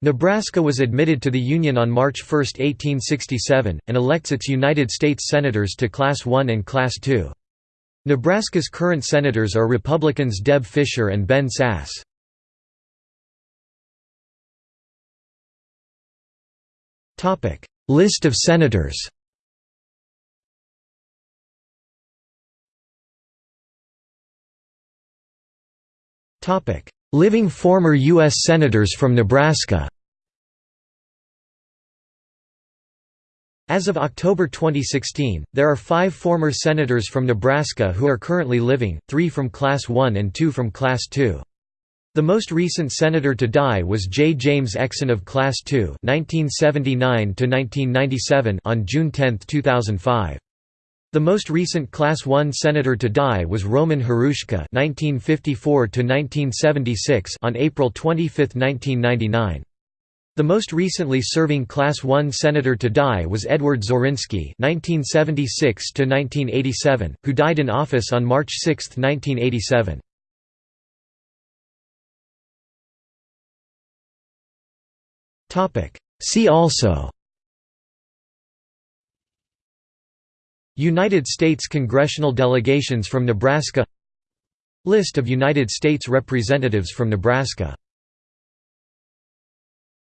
Nebraska was admitted to the Union on March 1, 1867, and elects its United States Senators to Class I and Class II. Nebraska's current senators are Republicans Deb Fischer and Ben Sasse. List of senators Living former U.S. Senators from Nebraska As of October 2016, there are five former senators from Nebraska who are currently living, three from Class 1 and two from Class 2. The most recent senator to die was J. James Exon of Class 2 1979 on June 10, 2005. The most recent Class I senator to die was Roman Hruska (1954–1976) on April 25, 1999. The most recently serving Class I senator to die was Edward Zorinsky (1976–1987), who died in office on March 6, 1987. Topic. See also. United States congressional delegations from Nebraska. List of United States representatives from Nebraska